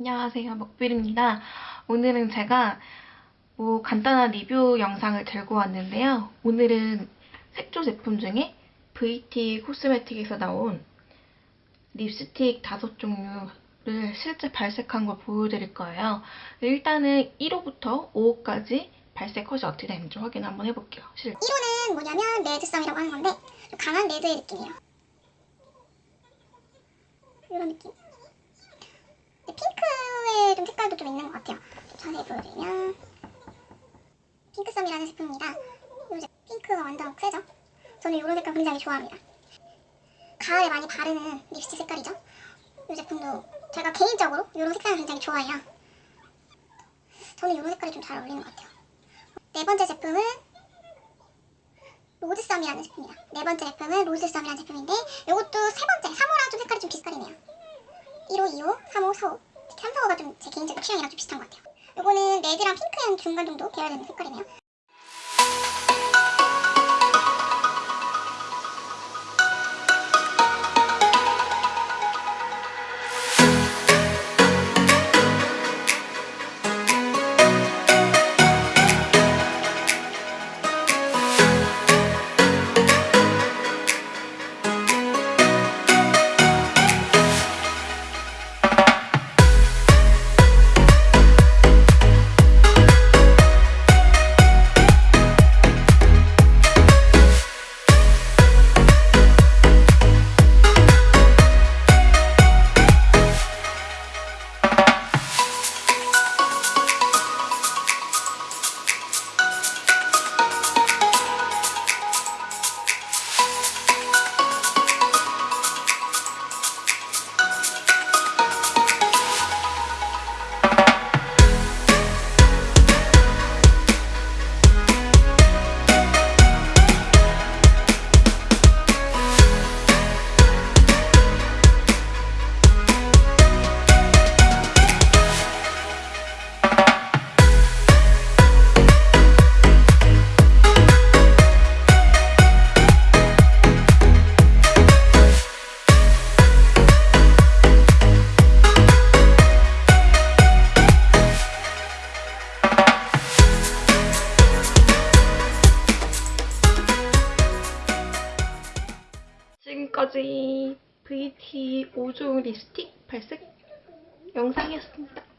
안녕하세요. 먹빌입니다. 오늘은 제가 뭐 간단한 리뷰 영상을 들고 왔는데요. 오늘은 색조 제품 중에 VT 코스메틱에서 나온 립스틱 다섯 종류를 실제 발색한 걸 보여드릴 거예요. 일단은 1호부터 5호까지 발색 컷이 어떻게 되는지 확인 한번 해볼게요. 실 1호는 뭐냐면 레드썸이라고 하는 건데 좀 강한 레드의 느낌이에요. 이런 느낌. 색깔도 좀 있는 것 같아요. 자세히 보여드리면 핑크썸이라는 제품입니다. 이 제- 핑크가 완전 세죠? 저는 이런 색깔 굉장히 좋아합니다. 가을에 많이 바르는 립스틱 색깔이죠. 이 제품도 제가 개인적으로 이런 색깔을 굉장히 좋아해요. 저는 이런 색깔이 좀 잘 어울리는 것 같아요. 네 번째 제품은 로즈썸이라는 제품입니다. 네 번째 제품은 로즈썸이라는 제품인데 이것도 세 번째, 3호랑 좀 색깔이 좀 비슷하네요. 1호, 2호, 3호, 4호 특히 3, 4호가 좀 제 개인적인 취향이랑 좀 비슷한 것 같아요. 이거는 레드랑 핑크한 중간 정도 계열되는 색깔이네요. 지금까지 VT 5종 립스틱 발색 영상이었습니다